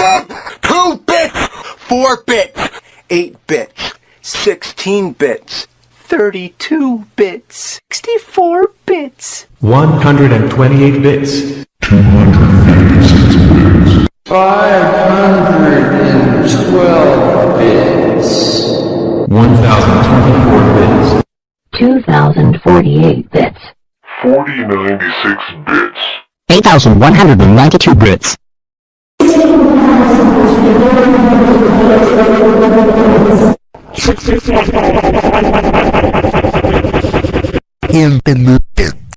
Two bits! Four bits! Eight bits! Sixteen bits! Thirty-two bits! Sixty-four bits! 128 bits. 512 bits. 1024 bits. 2048 bits. 4096 bits. 8192 bits. Infinite